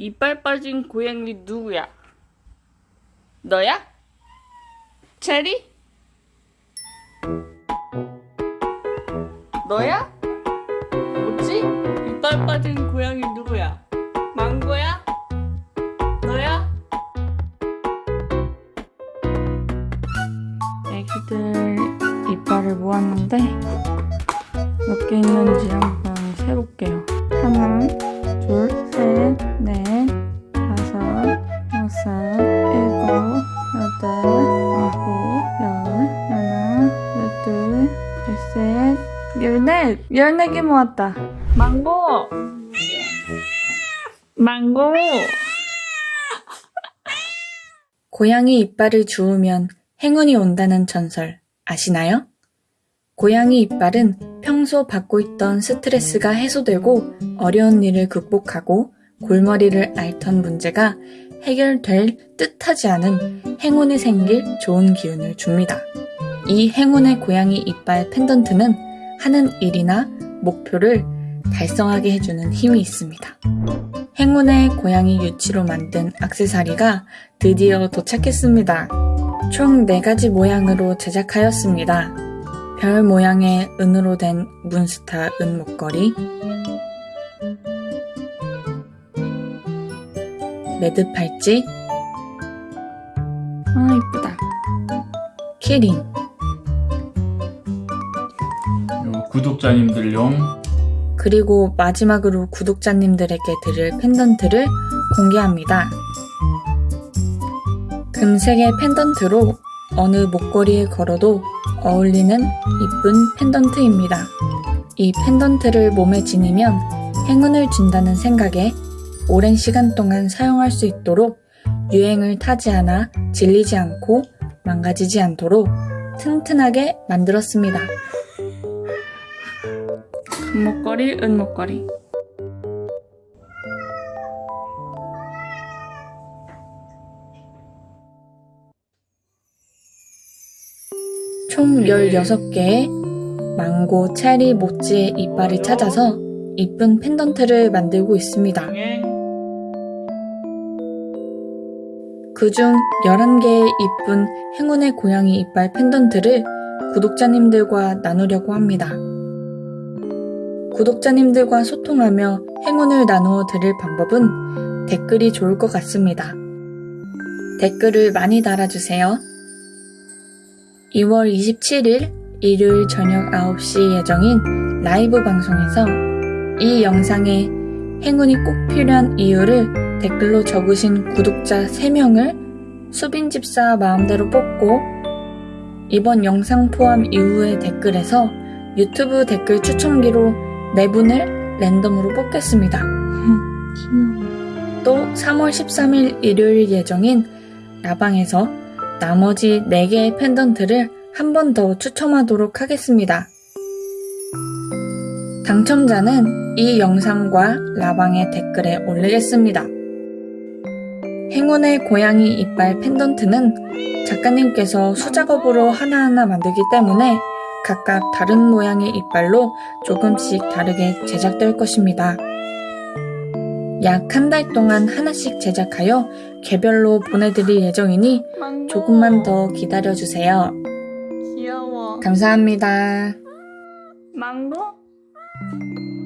이빨 빠진 고양이 누구야? 너야? 체리? 너야? 뭐지? 이빨 빠진 고양이 누구야? 망고야? 너야? 애기들 이빨을 모았는데 몇 개 있는지 한번 세볼게요. 열넷! 열네 개 모았다. 망고! 망고! 고양이 이빨을 주우면 행운이 온다는 전설 아시나요? 고양이 이빨은 평소 받고 있던 스트레스가 해소되고 어려운 일을 극복하고 골머리를 앓던 문제가 해결될 뜻하지 않은 행운이 생길 좋은 기운을 줍니다. 이 행운의 고양이 이빨 펜던트는 하는 일이나 목표를 달성하게 해주는 힘이 있습니다. 행운의 고양이 유치로 만든 악세사리가 드디어 도착했습니다. 총 4가지 모양으로 제작하였습니다. 별 모양의 은으로 된 문스타 은 목걸이, 매듭 팔찌, 아, 이쁘다. 키링, 구독자님들용 그리고 마지막으로 구독자님들에게 드릴 펜던트를 공개합니다. 금색의 펜던트로 어느 목걸이에 걸어도 어울리는 이쁜 펜던트입니다. 이 펜던트를 몸에 지니면 행운을 준다는 생각에 오랜 시간 동안 사용할 수 있도록 유행을 타지 않아 질리지 않고 망가지지 않도록 튼튼하게 만들었습니다. 금목걸이, 은목걸이. 총 16개의 망고, 체리, 모찌의 이빨을 찾아서 이쁜 펜던트를 만들고 있습니다. 그중 11개의 이쁜 행운의 고양이 이빨 펜던트를 구독자님들과 나누려고 합니다. 구독자님들과 소통하며 행운을 나누어 드릴 방법은 댓글이 좋을 것 같습니다. 댓글을 많이 달아주세요. 2월 27일 일요일 저녁 9시 예정인 라이브 방송에서 이 영상에 행운이 꼭 필요한 이유를 댓글로 적으신 구독자 3명을 수빈집사 마음대로 뽑고 이번 영상 포함 이후의 댓글에서 유튜브 댓글 추첨기로 4분을 랜덤으로 뽑겠습니다. 또 3월 13일 일요일 예정인 라방에서 나머지 4개의 펜던트를 한 번 더 추첨하도록 하겠습니다. 당첨자는 이 영상과 라방의 댓글에 올리겠습니다. 행운의 고양이 이빨 펜던트는 작가님께서 수작업으로 하나하나 만들기 때문에 각각 다른 모양의 이빨로 조금씩 다르게 제작될 것입니다. 약 한 달 동안 하나씩 제작하여 개별로 보내드릴 예정이니. 조금만 더 기다려주세요. 귀여워. 감사합니다. 망고?